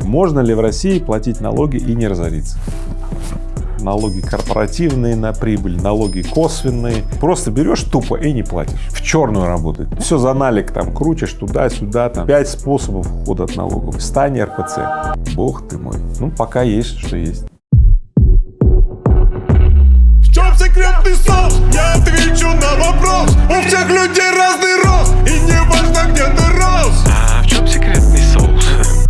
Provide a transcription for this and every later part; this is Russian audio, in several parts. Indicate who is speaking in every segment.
Speaker 1: Можно ли в России платить налоги и не разориться? Налоги корпоративные на прибыль, налоги косвенные. Просто берешь тупо и не платишь. В черную работать. Все за налик там крутишь туда-сюда. Там пять способов ухода от налогов. Стань РПЦ. Бог ты мой. Ну, пока есть, что есть.
Speaker 2: В чем секретный соус? Я отвечу на вопрос У всех людей разный рост И не важно, где ты рос
Speaker 3: А в чем секретный соус?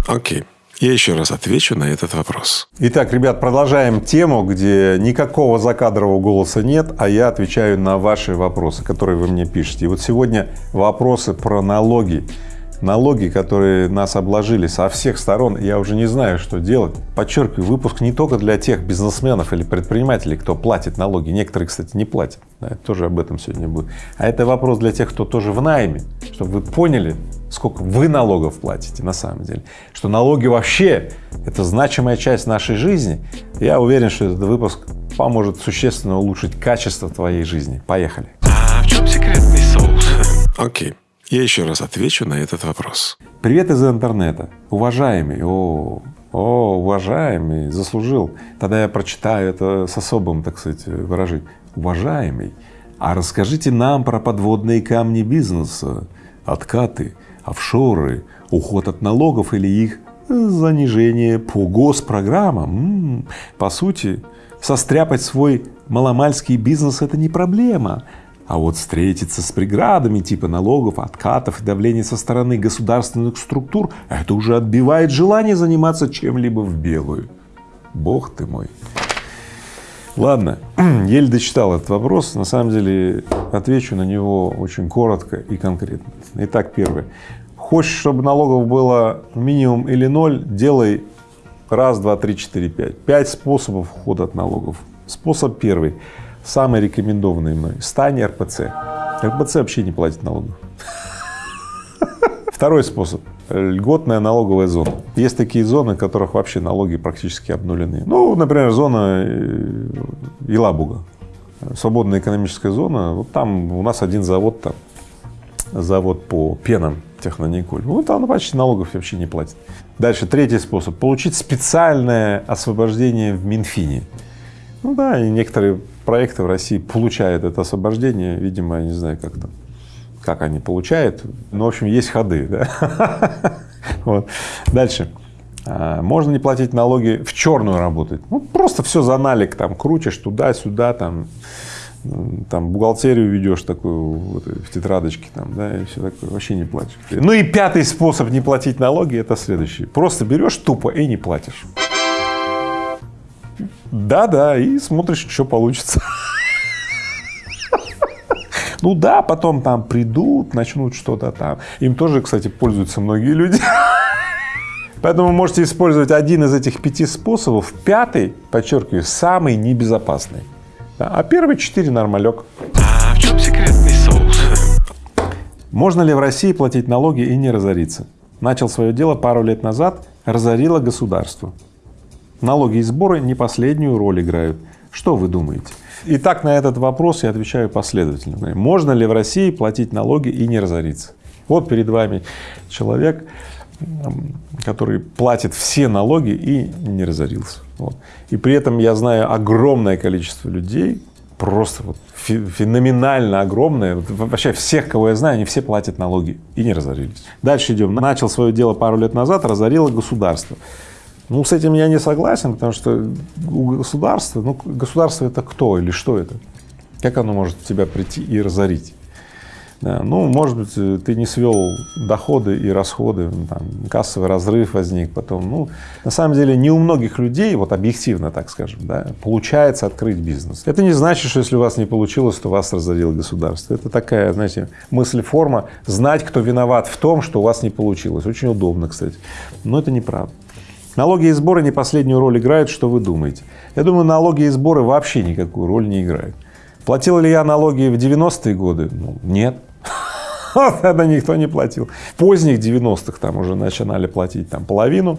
Speaker 3: Окей. Я еще раз отвечу на этот вопрос.
Speaker 1: Итак, ребят, продолжаем тему, где никакого закадрового голоса нет, а я отвечаю на ваши вопросы, которые вы мне пишете. И вот сегодня вопросы про налоги. Налоги, которые нас обложили со всех сторон, я уже не знаю, что делать. Подчеркиваю, выпуск не только для тех бизнесменов или предпринимателей, кто платит налоги. Некоторые, кстати, не платят. Да, тоже об этом сегодня будет. А это вопрос для тех, кто тоже в найме, чтобы вы поняли, сколько вы налогов платите на самом деле. Что налоги вообще — это значимая часть нашей жизни. Я уверен, что этот выпуск поможет существенно улучшить качество твоей жизни. Поехали.
Speaker 3: А в чем секретный соус? Окей. Я еще раз отвечу на этот вопрос.
Speaker 1: Привет из интернета. Уважаемый, о, о, уважаемый, заслужил. Тогда я прочитаю это с особым, так сказать, выражением. Уважаемый, а расскажите нам про подводные камни бизнеса, откаты, офшоры, уход от налогов или их занижение по госпрограммам. По сути, состряпать свой маломальский бизнес — это не проблема. А вот встретиться с преградами типа налогов, откатов и давления со стороны государственных структур — это уже отбивает желание заниматься чем-либо в белую. Бог ты мой. Ладно, еле дочитал этот вопрос. На самом деле отвечу на него очень коротко и конкретно. Итак, первое. Хочешь, чтобы налогов было минимум или ноль, делай раз, два, три, четыре, пять. Пять способов ухода от налогов. Способ первый, самый рекомендованный мной. Стань РПЦ. РПЦ вообще не платит налогов. Второй способ – льготная налоговая зона. Есть такие зоны, в которых вообще налоги практически обнулены. Ну, например, зона э, Елабуга, свободная экономическая зона. Вот там у нас один завод, там, завод по пенам Технониколь. Вот там почти налогов вообще не платит. Дальше, третий способ – получить специальное освобождение в Минфине. Ну да, и некоторые проекты в России получают это освобождение, видимо, я не знаю, как там как они получают. Ну, в общем, есть ходы. Да? Вот. Дальше. А, можно не платить налоги, в черную работать. Ну, просто все за налик, там, крутишь туда-сюда, там, там, бухгалтерию ведешь такую вот, в тетрадочке, там, да, и все такое, вообще не платишь. Ну и пятый способ не платить налоги – это следующий. Просто берешь тупо и не платишь. Да-да, и смотришь, что получится. Ну да, потом там придут, начнут что-то там. Им тоже, кстати, пользуются многие люди. Поэтому можете использовать один из этих пяти способов. Пятый, подчеркиваю, самый небезопасный. А первые четыре нормалек.
Speaker 3: А в чем секретный соус?
Speaker 1: Можно ли в России платить налоги и не разориться? Начал свое дело пару лет назад, разорило государство. Налоги и сборы не последнюю роль играют. Что вы думаете? Итак, на этот вопрос я отвечаю последовательно. Можно ли в России платить налоги и не разориться? Вот перед вами человек, который платит все налоги и не разорился. Вот. И при этом я знаю огромное количество людей, просто вот феноменально огромное, вообще всех, кого я знаю, они все платят налоги и не разорились. Дальше идем. Начал свое дело пару лет назад, разорило государство. Ну, с этим я не согласен, потому что у государства, ну, государство это кто или что это? Как оно может тебя прийти и разорить? Да, ну, может быть, ты не свел доходы и расходы, там, кассовый разрыв возник потом. Ну, на самом деле, не у многих людей, вот объективно так скажем, да, получается открыть бизнес. Это не значит, что если у вас не получилось, то вас разорило государство. Это такая, знаете, мысль-форма знать, кто виноват в том, что у вас не получилось. Очень удобно, кстати, но это неправда. Налоги и сборы не последнюю роль играют, что вы думаете? Я думаю, налоги и сборы вообще никакую роль не играют. Платил ли я налоги в 90-е годы? Ну, нет. Тогда никто не платил. В поздних 90-х там уже начинали платить там половину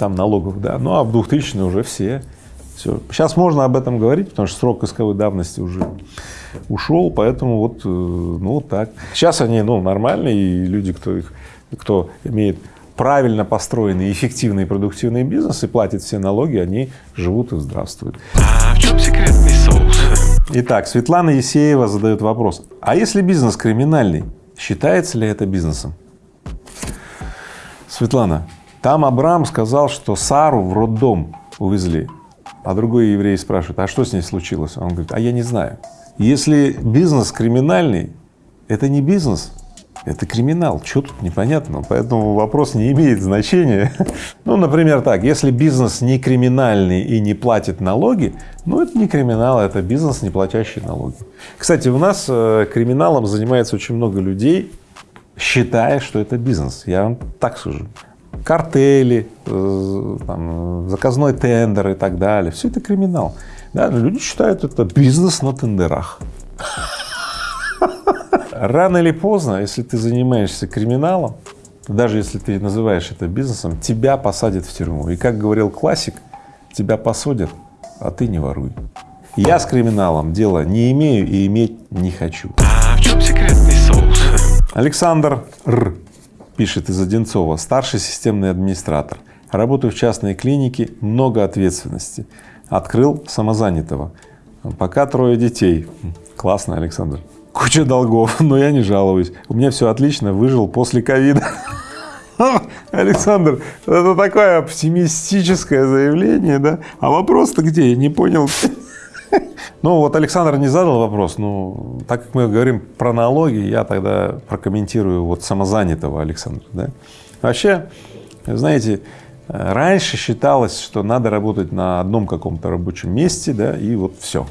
Speaker 1: там налогов, да, ну а в 2000-е уже все. Все. Сейчас можно об этом говорить, потому что срок исковой давности уже ушел, поэтому вот, э, ну, так. Сейчас они, ну, нормальные, и люди, кто их, кто имеет правильно построенный, эффективный, продуктивный бизнес и платит все налоги, они живут и здравствуют.
Speaker 3: А в чем секретный соус?
Speaker 1: Итак, Светлана Есеева задает вопрос, а если бизнес криминальный, считается ли это бизнесом? Светлана, там Абрам сказал, что Сару в роддом увезли, а другой еврей спрашивает, а что с ней случилось? Он говорит, а я не знаю. Если бизнес криминальный, это не бизнес, это криминал. Что тут непонятно? Поэтому вопрос не имеет значения. Ну, например, так, если бизнес не криминальный и не платит налоги, ну, это не криминал, это бизнес, не платящий налоги. Кстати, у нас э, криминалом занимается очень много людей, считая, что это бизнес. Я вам так скажу. Картели, э, там, заказной тендер и так далее. Все это криминал. Да, люди считают это бизнес на тендерах. Рано или поздно, если ты занимаешься криминалом, даже если ты называешь это бизнесом, тебя посадят в тюрьму. И как говорил классик, тебя посадят, а ты не воруй. Я с криминалом дела не имею и иметь не хочу.
Speaker 3: А в чем секретный соус?
Speaker 1: Александр Р. пишет из Одинцова, старший системный администратор. Работаю в частной клинике, много ответственности. Открыл самозанятого. Пока трое детей. Классно, Александр. Куча долгов, но я не жалуюсь. У меня все отлично, выжил после ковида. Александр, это такое оптимистическое заявление, да? А вопрос-то где? Я не понял. Ну вот Александр не задал вопрос, ну так как мы говорим про налоги, я тогда прокомментирую вот самозанятого Александра, да? Вообще, знаете, раньше считалось, что надо работать на одном каком-то рабочем месте, да, и вот все,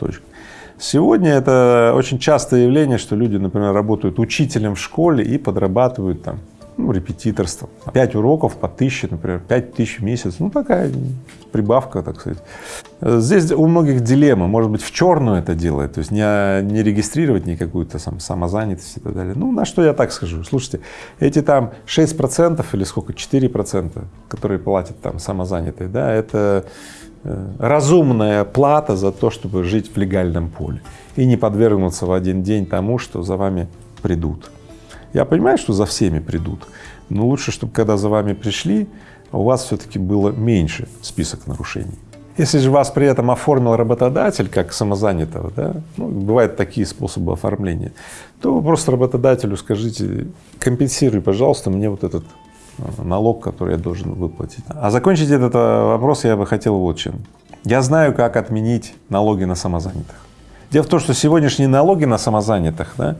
Speaker 1: точка. Сегодня это очень частое явление, что люди, например, работают учителем в школе и подрабатывают там ну, репетиторством. Пять уроков по тысяче, например, пять тысяч в месяц, ну такая прибавка, так сказать. Здесь у многих дилемма, может быть, в черную это делает, то есть не, не регистрировать ни какую-то сам, самозанятость и так далее. Ну, на что я так скажу, слушайте, эти там 6 процентов или сколько, 4 процента, которые платят там самозанятые, да, это разумная плата за то, чтобы жить в легальном поле и не подвергнуться в один день тому, что за вами придут. Я понимаю, что за всеми придут, но лучше, чтобы когда за вами пришли, у вас все-таки было меньше список нарушений. Если же вас при этом оформил работодатель как самозанятого, да, ну, бывают такие способы оформления, то вы просто работодателю скажите, компенсируй, пожалуйста, мне вот этот налог, который я должен выплатить. А закончить этот э, вопрос я бы хотел вот чем. Я знаю, как отменить налоги на самозанятых. Дело в том, что сегодняшние налоги на самозанятых, да,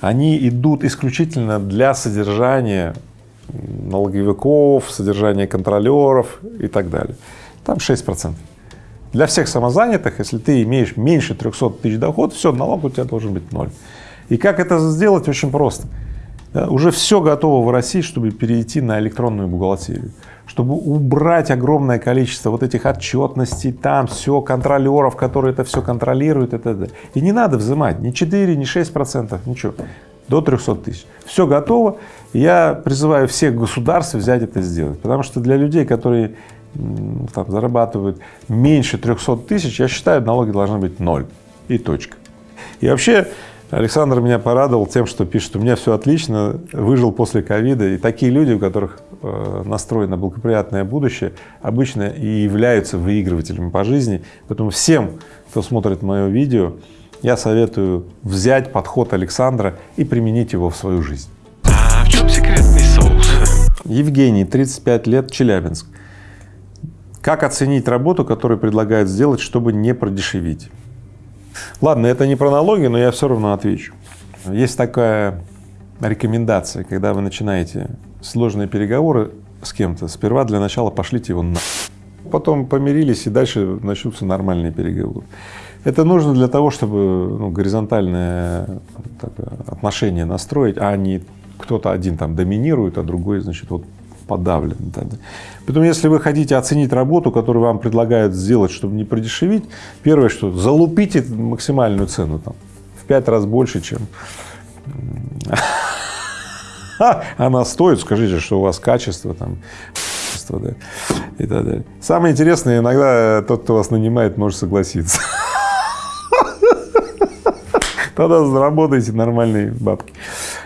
Speaker 1: они идут исключительно для содержания налоговиков, содержания контролеров и так далее. Там 6 процентов. Для всех самозанятых, если ты имеешь меньше 300 тысяч доход, все, налог у тебя должен быть ноль. И как это сделать? Очень просто. Уже все готово в России, чтобы перейти на электронную бухгалтерию, чтобы убрать огромное количество вот этих отчетностей, там все, контролеров, которые это все контролируют, и т.д. И не надо взимать ни 4, ни 6 процентов, ничего, до 300 тысяч. Все готово. Я призываю всех государств взять это сделать, потому что для людей, которые там, зарабатывают меньше 300 тысяч, я считаю, налоги должны быть ноль и точка. И вообще Александр меня порадовал тем, что пишет, у меня все отлично, выжил после ковида. И такие люди, у которых э, настроено благоприятное будущее, обычно и являются выигрывателями по жизни. Поэтому всем, кто смотрит мое видео, я советую взять подход Александра и применить его в свою жизнь.
Speaker 3: А в чем секретный соус?
Speaker 1: Евгений, 35 лет, Челябинск. Как оценить работу, которую предлагают сделать, чтобы не продешевить? Ладно, это не про налоги, но я все равно отвечу. Есть такая рекомендация, когда вы начинаете сложные переговоры с кем-то, сперва для начала пошлите его на. Потом помирились, и дальше начнутся нормальные переговоры. Это нужно для того, чтобы ну, горизонтальное отношение настроить, а не кто-то один там доминирует, а другой, значит, вот подавлен. Поэтому, если вы хотите оценить работу, которую вам предлагают сделать, чтобы не продешевить, первое, что залупите максимальную цену там, в пять раз больше, чем она стоит, скажите, что у вас качество там, и так далее. Самое интересное, иногда тот, кто вас нанимает, может согласиться. Тогда заработаете нормальные бабки.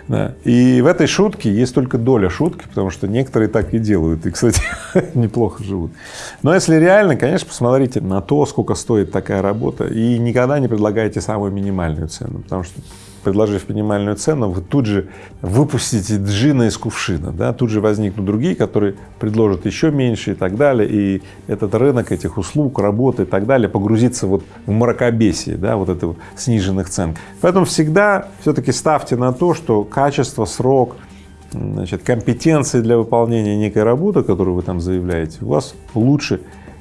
Speaker 1: Да. И в этой шутке есть только доля шутки, потому что некоторые так и делают, и, кстати, неплохо живут. Но если реально, конечно, посмотрите на то, сколько стоит такая работа, и никогда не предлагайте самую минимальную цену, потому что предложив минимальную цену, вы тут же выпустите джина из кувшина, да, тут же возникнут другие, которые предложат еще меньше и так далее, и этот рынок этих услуг, работы и так далее погрузится вот в мракобесие, да, вот этого сниженных цен. Поэтому всегда все-таки ставьте на то, что качество, срок, значит, компетенции для выполнения некой работы, которую вы там заявляете, у вас лучше,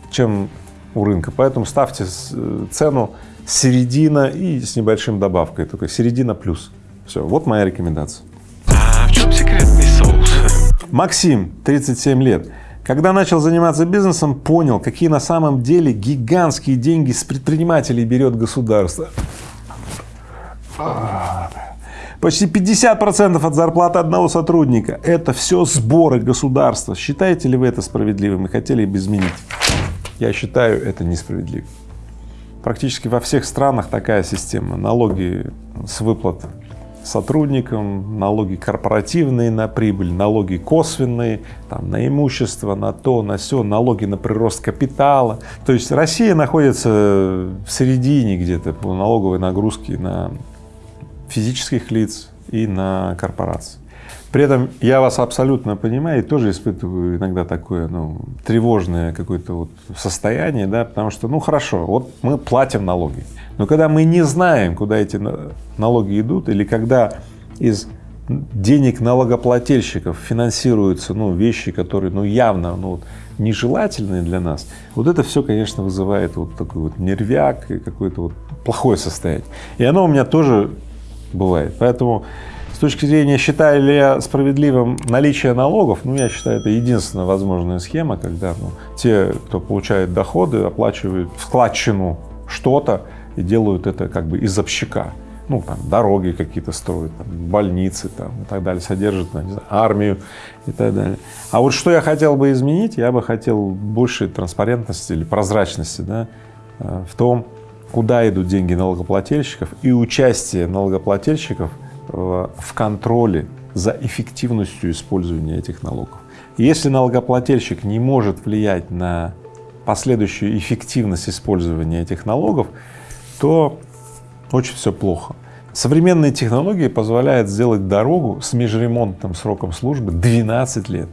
Speaker 1: чем у рынка. Поэтому ставьте э, цену середина и с небольшим добавкой, только середина плюс. Все, вот моя рекомендация.
Speaker 3: А в чем секретный соус?
Speaker 1: Максим, 37 лет. Когда начал заниматься бизнесом, понял, какие на самом деле гигантские деньги с предпринимателей берет государство. Почти 50% от зарплаты одного сотрудника – это все сборы государства. Считаете ли вы это справедливым и хотели бы изменить? Я считаю это несправедливым. Практически во всех странах такая система. Налоги с выплат сотрудникам, налоги корпоративные на прибыль, налоги косвенные, там, на имущество, на то, на все, налоги на прирост капитала. То есть Россия находится в середине где-то по налоговой нагрузке на физических лиц и на корпорации. При этом я вас абсолютно понимаю и тоже испытываю иногда такое, ну, тревожное какое-то вот состояние, да, потому что, ну, хорошо, вот мы платим налоги, но когда мы не знаем, куда эти налоги идут, или когда из денег налогоплательщиков финансируются, ну, вещи, которые, ну, явно, ну, вот, нежелательные для нас, вот это все, конечно, вызывает вот такой вот нервяк и какое-то вот плохое состояние. И оно у меня тоже бывает, поэтому точки зрения, считаю ли я справедливым наличие налогов, ну, я считаю, это единственная возможная схема, когда ну, те, кто получает доходы, оплачивают вкладчину что-то и делают это как бы из общака. Ну, там, дороги какие-то строят, там, больницы там, и так далее, содержат, ну, знаю, армию и так далее. А вот что я хотел бы изменить, я бы хотел большей транспарентности или прозрачности да, э, в том, куда идут деньги налогоплательщиков и участие налогоплательщиков в контроле за эффективностью использования этих налогов. если налогоплательщик не может влиять на последующую эффективность использования этих налогов, то очень все плохо. Современные технологии позволяют сделать дорогу с межремонтным сроком службы 12 лет,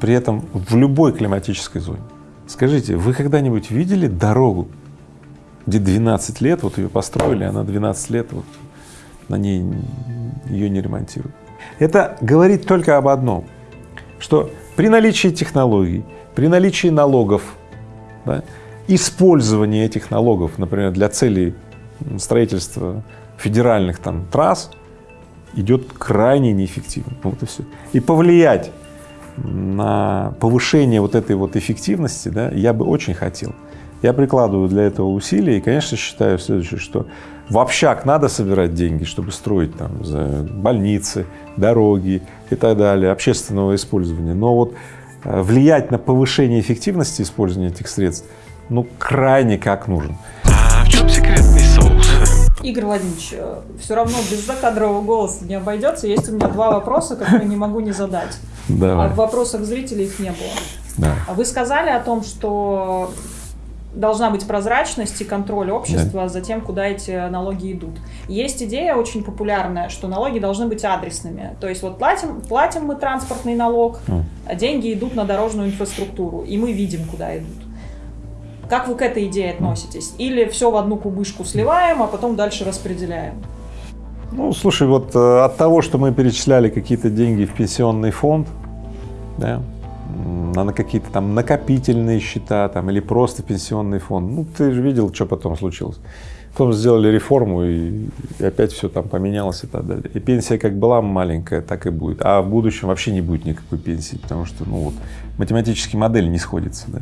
Speaker 1: при этом в любой климатической зоне. Скажите, вы когда-нибудь видели дорогу, где 12 лет, вот ее построили, она 12 лет вот на ней ее не ремонтируют. Это говорит только об одном, что при наличии технологий, при наличии налогов, да, использование этих налогов, например, для целей строительства федеральных там трасс идет крайне неэффективно. Вот и все. И повлиять на повышение вот этой вот эффективности, да, я бы очень хотел. Я прикладываю для этого усилия и, конечно, считаю следующее, что в общак надо собирать деньги, чтобы строить там за больницы, дороги и так далее, общественного использования. Но вот э, влиять на повышение эффективности использования этих средств, ну, крайне как нужен.
Speaker 3: А в чем секретный соус?
Speaker 4: Игорь Владимирович, э, все равно без закадрового голоса не обойдется. Есть у меня два вопроса, которые не могу не задать.
Speaker 1: Давай.
Speaker 4: А в вопросах зрителей их не было.
Speaker 1: Да.
Speaker 4: Вы сказали о том, что должна быть прозрачность и контроль общества да. за тем, куда эти налоги идут. Есть идея очень популярная, что налоги должны быть адресными. То есть вот платим, платим мы транспортный налог, а деньги идут на дорожную инфраструктуру, и мы видим, куда идут. Как вы к этой идее относитесь? Или все в одну кубышку сливаем, а потом дальше распределяем?
Speaker 1: Ну, слушай, вот э, от того, что мы перечисляли какие-то деньги в пенсионный фонд, да, на какие-то там накопительные счета там, или просто пенсионный фонд. Ну, ты же видел, что потом случилось. Потом сделали реформу, и, и опять все там поменялось и так далее. И пенсия как была маленькая, так и будет. А в будущем вообще не будет никакой пенсии, потому что, ну вот, математические модели не сходятся, да.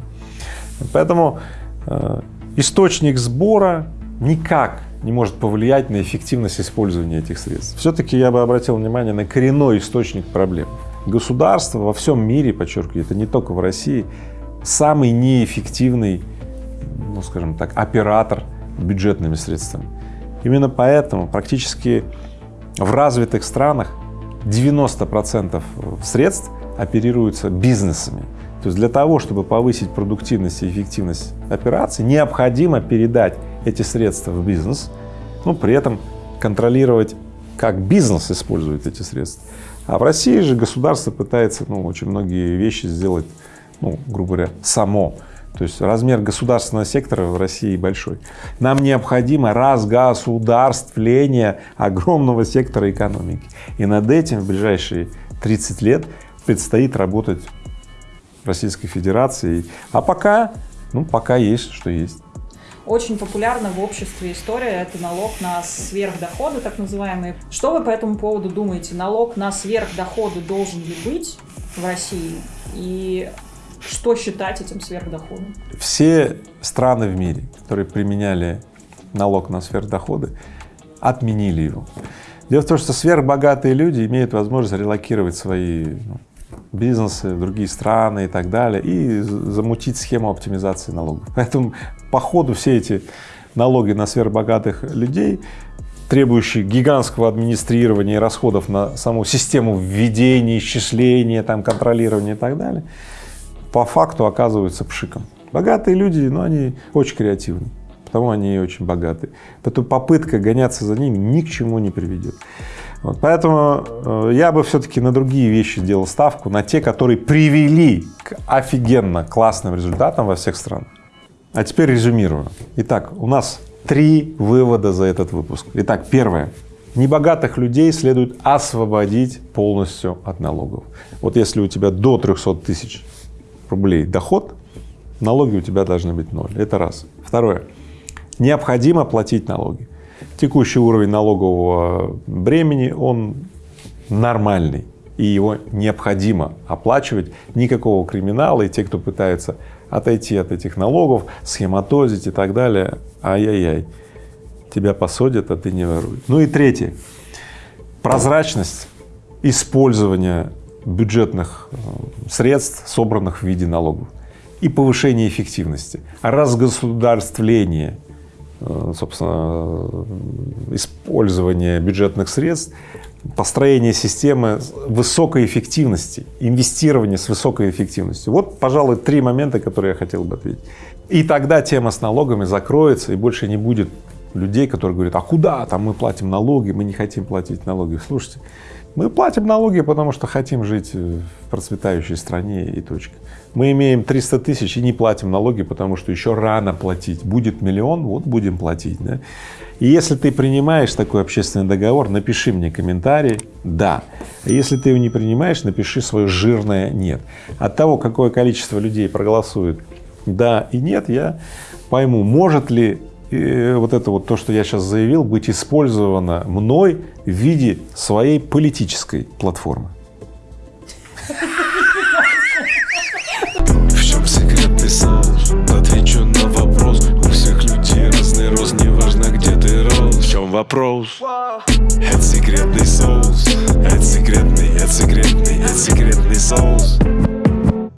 Speaker 1: Поэтому э, источник сбора никак не может повлиять на эффективность использования этих средств. Все-таки я бы обратил внимание на коренной источник проблем государство во всем мире, подчеркиваю, это не только в России, самый неэффективный, ну, скажем так, оператор бюджетными средствами. Именно поэтому практически в развитых странах 90% средств оперируются бизнесами. То есть для того, чтобы повысить продуктивность и эффективность операций, необходимо передать эти средства в бизнес, но при этом контролировать, как бизнес использует эти средства. А в России же государство пытается ну, очень многие вещи сделать, ну, грубо говоря, само. То есть размер государственного сектора в России большой. Нам необходимо разгосударствление огромного сектора экономики. И над этим в ближайшие 30 лет предстоит работать Российской Федерации. А пока, ну, пока есть, что есть.
Speaker 4: Очень популярна в обществе история, это налог на сверхдоходы, так называемые. Что вы по этому поводу думаете? Налог на сверхдоходы должен ли быть в России? И что считать этим сверхдоходом?
Speaker 1: Все страны в мире, которые применяли налог на сверхдоходы, отменили его. Дело в том, что сверхбогатые люди имеют возможность релокировать свои ну, бизнесы другие страны и так далее, и замутить схему оптимизации налогов. Поэтому по ходу все эти налоги на сверхбогатых людей, требующие гигантского администрирования и расходов на саму систему введения, исчисления, там, контролирования и так далее, по факту оказываются пшиком. Богатые люди, но они очень креативны, потому они очень богатые. Поэтому попытка гоняться за ними ни к чему не приведет. Вот, поэтому э, я бы все-таки на другие вещи сделал ставку, на те, которые привели к офигенно классным результатам во всех странах. А теперь резюмирую. Итак, у нас три вывода за этот выпуск. Итак, первое. Небогатых людей следует освободить полностью от налогов. Вот если у тебя до 300 тысяч рублей доход, налоги у тебя должны быть ноль. Это раз. Второе. Необходимо платить налоги. Текущий уровень налогового бремени, он нормальный, и его необходимо оплачивать. Никакого криминала, и те, кто пытается отойти от этих налогов, схематозить и так далее, ай-яй-яй, тебя посадят, а ты не воруй. Ну и третье. Прозрачность использования бюджетных э, средств, собранных в виде налогов, и повышение эффективности, разгосударствление собственно, использование бюджетных средств, построение системы высокой эффективности, инвестирование с высокой эффективностью. Вот, пожалуй, три момента, которые я хотел бы ответить. И тогда тема с налогами закроется, и больше не будет людей, которые говорят, а куда там мы платим налоги, мы не хотим платить налоги. Слушайте, мы платим налоги, потому что хотим жить в процветающей стране и точка. Мы имеем 300 тысяч и не платим налоги, потому что еще рано платить. Будет миллион, вот будем платить. Да? И если ты принимаешь такой общественный договор, напиши мне комментарий «да». А если ты его не принимаешь, напиши свое жирное «нет». От того, какое количество людей проголосует «да» и «нет», я пойму, может ли и вот это вот то, что я сейчас заявил, быть использовано мной в виде своей политической платформы.
Speaker 3: Вопрос? Это секретный соус. Это секретный, это секретный, это секретный соус.